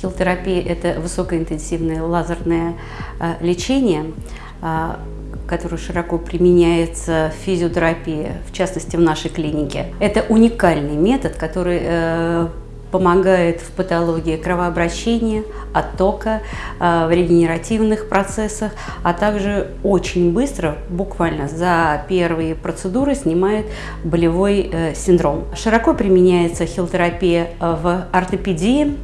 Хилтерапия – это высокоинтенсивное лазерное э, лечение, э, которое широко применяется в физиотерапии, в частности в нашей клинике. Это уникальный метод, который э, помогает в патологии кровообращения, оттока, в регенеративных процессах, а также очень быстро, буквально за первые процедуры, снимает болевой синдром. Широко применяется хилтерапия в ортопедии,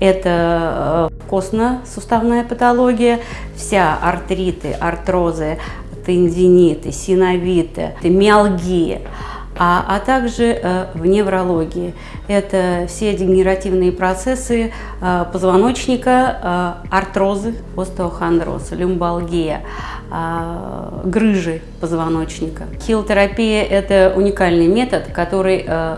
это э, костно-суставная патология, вся артриты, артрозы, тендиниты, синовиты, миалгии, а, а также э, в неврологии. Это все дегенеративные процессы э, позвоночника, э, артрозы, остеохондроз, люмбалгия, э, грыжи позвоночника. Хилотерапия – это уникальный метод, который э,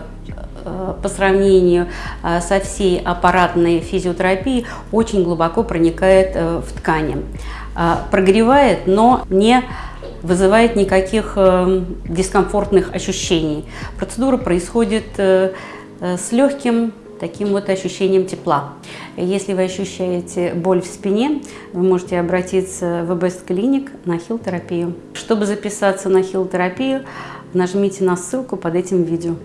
по сравнению э, со всей аппаратной физиотерапией очень глубоко проникает э, в ткани. Прогревает, но не вызывает никаких дискомфортных ощущений. Процедура происходит с легким таким вот ощущением тепла. Если вы ощущаете боль в спине, вы можете обратиться в Best Clinic на хил-терапию. Чтобы записаться на хил-терапию, нажмите на ссылку под этим видео.